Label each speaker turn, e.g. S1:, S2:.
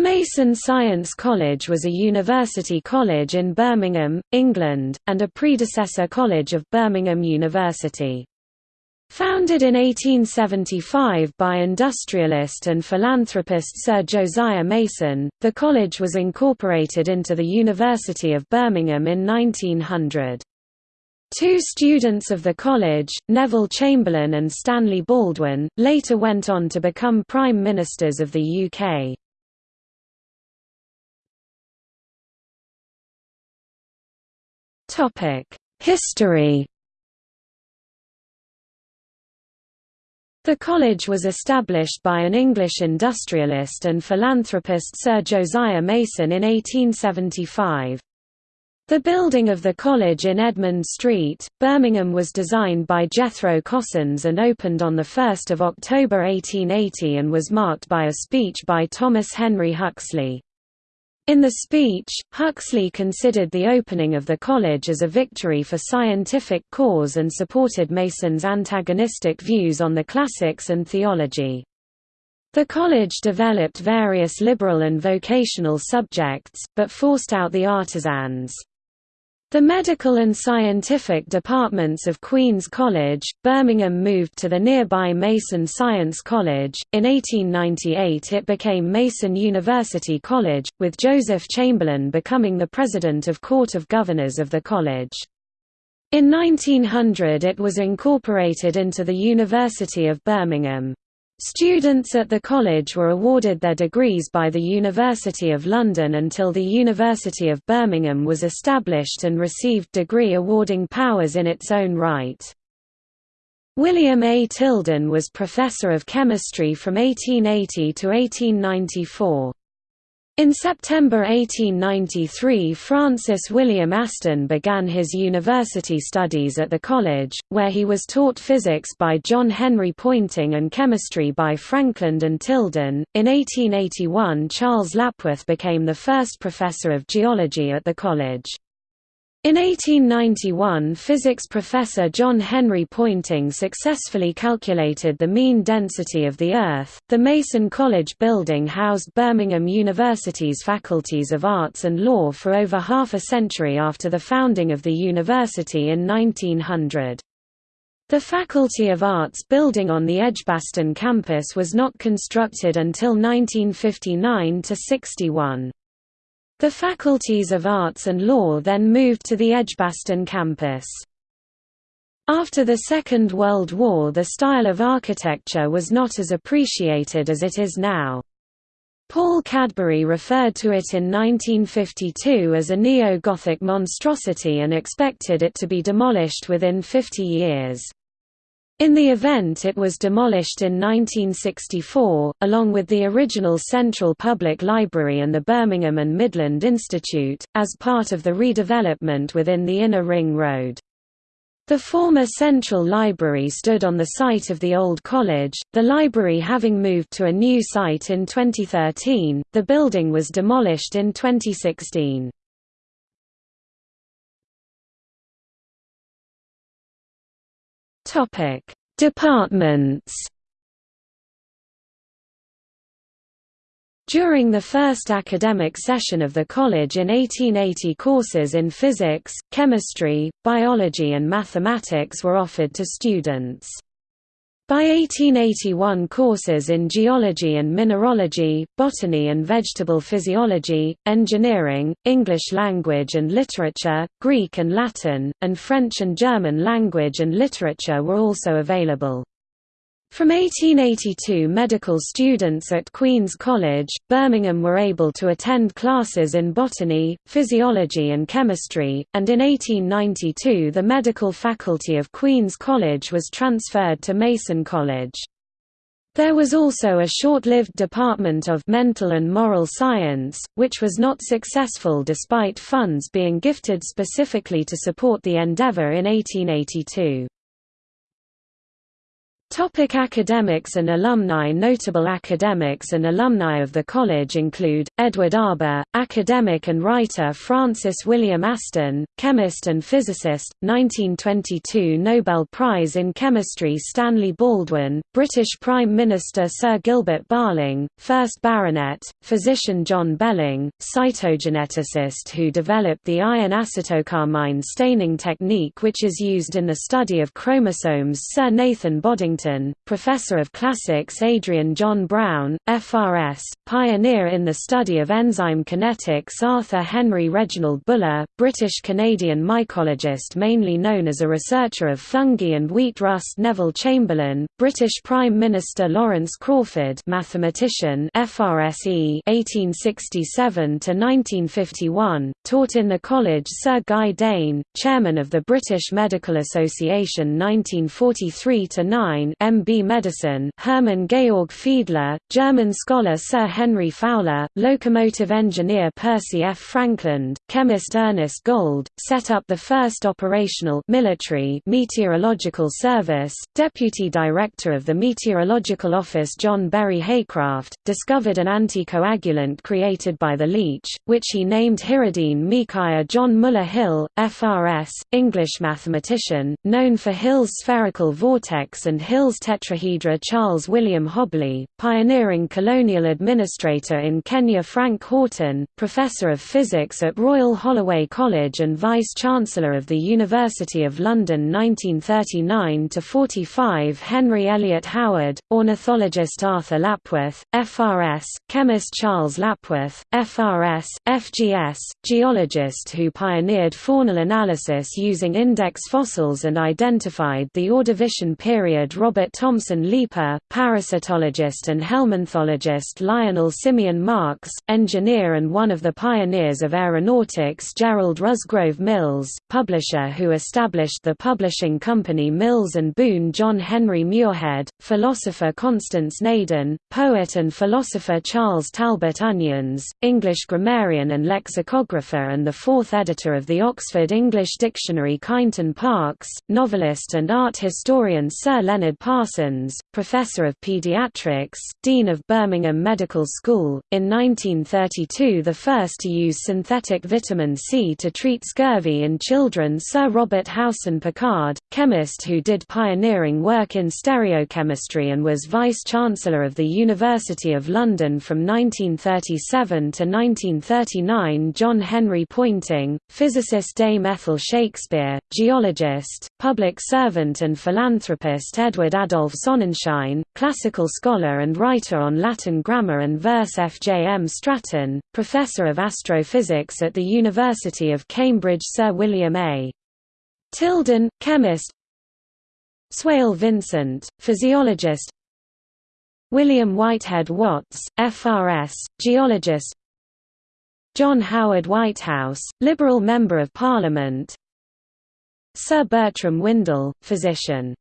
S1: Mason Science College was a university college in Birmingham, England, and a predecessor college of Birmingham University. Founded in 1875 by industrialist and philanthropist Sir Josiah Mason, the college was incorporated into the University of Birmingham in 1900. Two students of the college, Neville Chamberlain and Stanley Baldwin, later went on to become Prime Ministers of the UK. History The college was established by an English industrialist and philanthropist Sir Josiah Mason in 1875. The building of the college in Edmund Street, Birmingham was designed by Jethro Cossins and opened on 1 October 1880 and was marked by a speech by Thomas Henry Huxley. In the speech, Huxley considered the opening of the college as a victory for scientific cause and supported Mason's antagonistic views on the classics and theology. The college developed various liberal and vocational subjects, but forced out the artisans. The medical and scientific departments of Queen's College, Birmingham moved to the nearby Mason Science College. In 1898 it became Mason University College, with Joseph Chamberlain becoming the president of Court of Governors of the college. In 1900 it was incorporated into the University of Birmingham. Students at the college were awarded their degrees by the University of London until the University of Birmingham was established and received degree awarding powers in its own right. William A. Tilden was professor of chemistry from 1880 to 1894. In September 1893 Francis William Aston began his university studies at the college, where he was taught physics by John Henry Poynting and chemistry by Frankland and Tilden. In 1881 Charles Lapworth became the first professor of geology at the college. In 1891 physics professor John Henry Poynting successfully calculated the mean density of the Earth. The Mason College building housed Birmingham University's faculties of arts and law for over half a century after the founding of the university in 1900. The Faculty of Arts building on the Edgbaston campus was not constructed until 1959–61. The faculties of Arts and Law then moved to the Edgbaston campus. After the Second World War the style of architecture was not as appreciated as it is now. Paul Cadbury referred to it in 1952 as a neo-Gothic monstrosity and expected it to be demolished within 50 years. In the event it was demolished in 1964, along with the original Central Public Library and the Birmingham and Midland Institute, as part of the redevelopment within the Inner Ring Road. The former Central Library stood on the site of the old college, the library having moved to a new site in 2013, the building was demolished in 2016. Topic: Departments. During the first academic session of the college in 1880 courses in physics, chemistry, biology and mathematics were offered to students. By 1881 courses in geology and mineralogy, botany and vegetable physiology, engineering, English language and literature, Greek and Latin, and French and German language and literature were also available. From 1882 medical students at Queen's College, Birmingham were able to attend classes in botany, physiology and chemistry, and in 1892 the medical faculty of Queen's College was transferred to Mason College. There was also a short-lived department of mental and moral science, which was not successful despite funds being gifted specifically to support the endeavour in 1882. Topic academics and alumni. Notable academics and alumni of the college include, Edward Arber, academic and writer Francis William Aston, chemist and physicist, 1922 Nobel Prize in Chemistry Stanley Baldwin, British Prime Minister Sir Gilbert Barling, 1st Baronet, physician John Belling, cytogeneticist who developed the iron acetocarmine staining technique which is used in the study of chromosomes Sir Nathan Bodington Professor of Classics Adrian John Brown, FRS, pioneer in the study of enzyme kinetics Arthur Henry Reginald Buller, British-Canadian mycologist mainly known as a researcher of fungi and wheat rust Neville Chamberlain, British Prime Minister Lawrence Crawford mathematician FRSE 1867–1951, taught in the college Sir Guy Dain, chairman of the British Medical Association 1943–9 MB Medicine Hermann Georg Fiedler, German scholar Sir Henry Fowler, locomotive engineer Percy F. Frankland, chemist Ernest Gold, set up the first operational military meteorological service, deputy director of the Meteorological Office John Berry Haycraft, discovered an anticoagulant created by the leech, which he named Hirudin Micaiah John Muller Hill, FRS, English mathematician, known for Hill's spherical vortex and Hill's tetrahedra Charles William Hobley, pioneering colonial administrator in Kenya Frank Horton, professor of physics at Royal Holloway College and vice-chancellor of the University of London 1939–45 Henry Elliot Howard, ornithologist Arthur Lapworth, FRS, chemist Charles Lapworth, FRS, FGS, geologist who pioneered faunal analysis using index fossils and identified the Ordovician period Robert Thomson Leiper, parasitologist and helminthologist Lionel Simeon Marks, engineer and one of the pioneers of aeronautics Gerald Rusgrove Mills, publisher who established the publishing company Mills and Boon John Henry Muirhead, philosopher Constance Naden, poet and philosopher Charles Talbot Onions, English grammarian and lexicographer and the fourth editor of the Oxford English Dictionary Kineton Parkes, novelist and art historian Sir Leonard Parsons, Professor of Pediatrics, Dean of Birmingham Medical School, in 1932 the first to use synthetic vitamin C to treat scurvy in children Sir Robert Howson Pickard, chemist who did pioneering work in stereochemistry and was Vice-Chancellor of the University of London from 1937 to 1939 John Henry Poynting, physicist Dame Ethel Shakespeare, geologist, public servant and philanthropist Edward Adolph Sonnenschein, classical scholar and writer on Latin grammar and verse F. J. M. Stratton, professor of astrophysics at the University of Cambridge Sir William A. Tilden, chemist Swale Vincent, physiologist William Whitehead Watts, FRS, geologist John Howard Whitehouse, Liberal Member of Parliament Sir Bertram Windle, physician